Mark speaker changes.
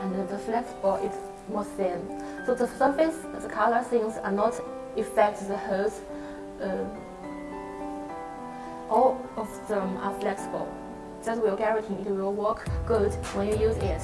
Speaker 1: and the flexible is more thin. So the surface, the color things are not affect the hose. Uh, all of them are flexible. That will guarantee it will work good when you use it.